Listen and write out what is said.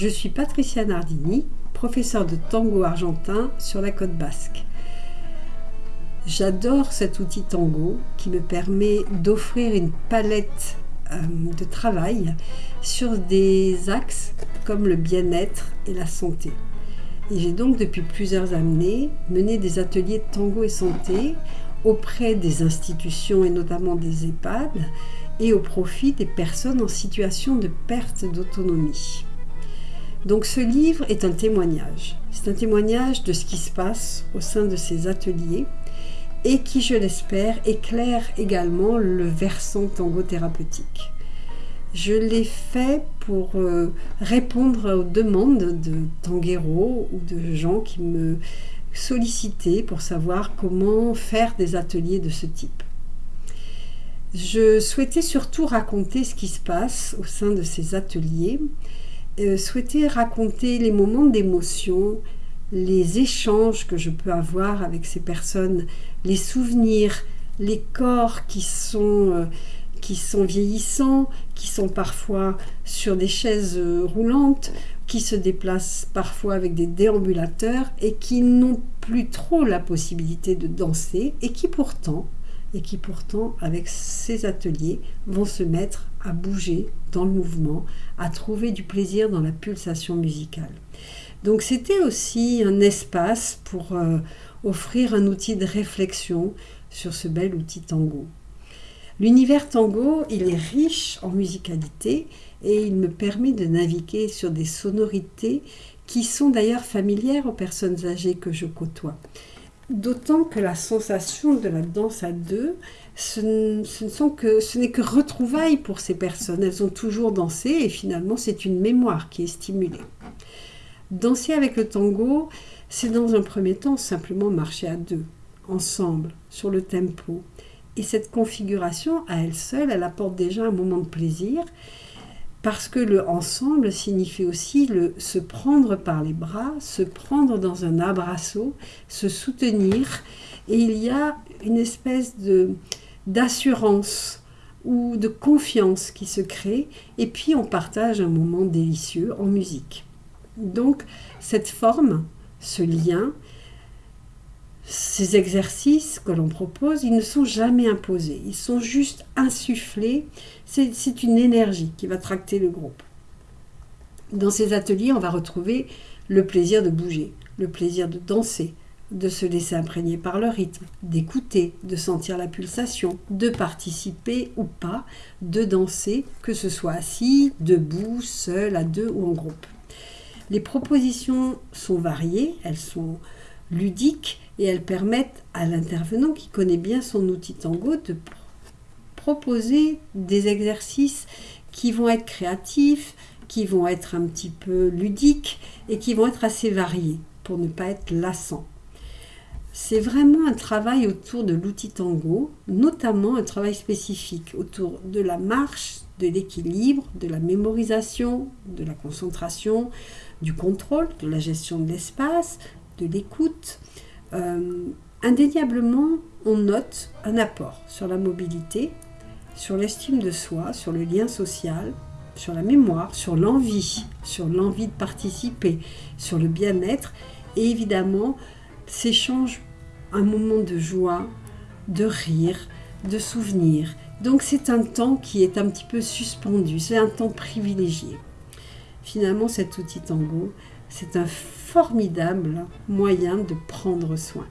Je suis Patricia Nardini, professeure de tango argentin sur la côte basque. J'adore cet outil tango qui me permet d'offrir une palette euh, de travail sur des axes comme le bien-être et la santé. Et j'ai donc depuis plusieurs années mené des ateliers de tango et santé auprès des institutions et notamment des EHPAD et au profit des personnes en situation de perte d'autonomie. Donc ce livre est un témoignage. C'est un témoignage de ce qui se passe au sein de ces ateliers et qui, je l'espère, éclaire également le versant tango thérapeutique. Je l'ai fait pour euh, répondre aux demandes de tangueros ou de gens qui me sollicitaient pour savoir comment faire des ateliers de ce type. Je souhaitais surtout raconter ce qui se passe au sein de ces ateliers euh, souhaiter raconter les moments d'émotion, les échanges que je peux avoir avec ces personnes, les souvenirs, les corps qui sont, euh, qui sont vieillissants, qui sont parfois sur des chaises euh, roulantes, qui se déplacent parfois avec des déambulateurs et qui n'ont plus trop la possibilité de danser et qui pourtant et qui pourtant, avec ces ateliers, vont se mettre à bouger dans le mouvement, à trouver du plaisir dans la pulsation musicale. Donc c'était aussi un espace pour euh, offrir un outil de réflexion sur ce bel outil tango. L'univers tango, il est riche en musicalité et il me permet de naviguer sur des sonorités qui sont d'ailleurs familières aux personnes âgées que je côtoie. D'autant que la sensation de la danse à deux, ce, n'est que retrouvailles pour ces personnes. Elles ont toujours dansé et finalement c'est une mémoire qui est stimulée. Danser avec le tango, c'est dans un premier temps simplement marcher à deux, ensemble, sur le tempo. Et cette configuration, à elle seule, elle apporte déjà un moment de plaisir parce que le ensemble signifie aussi le se prendre par les bras, se prendre dans un abrasso, se soutenir, et il y a une espèce de d'assurance ou de confiance qui se crée, et puis on partage un moment délicieux en musique. Donc cette forme, ce lien, ces exercices que l'on propose, ils ne sont jamais imposés, ils sont juste insufflés. C'est une énergie qui va tracter le groupe. Dans ces ateliers, on va retrouver le plaisir de bouger, le plaisir de danser, de se laisser imprégner par le rythme, d'écouter, de sentir la pulsation, de participer ou pas, de danser, que ce soit assis, debout, seul, à deux ou en groupe. Les propositions sont variées, elles sont ludiques et elles permettent à l'intervenant qui connaît bien son outil tango de proposer des exercices qui vont être créatifs, qui vont être un petit peu ludiques et qui vont être assez variés pour ne pas être lassants. C'est vraiment un travail autour de l'outil tango, notamment un travail spécifique autour de la marche, de l'équilibre, de la mémorisation, de la concentration, du contrôle, de la gestion de l'espace, de l'écoute. Euh, indéniablement, on note un apport sur la mobilité, sur l'estime de soi, sur le lien social, sur la mémoire, sur l'envie, sur l'envie de participer, sur le bien-être et évidemment s'échange un moment de joie, de rire, de souvenir. Donc c'est un temps qui est un petit peu suspendu, c'est un temps privilégié. Finalement, cet outil tango, c'est un formidable moyen de prendre soin.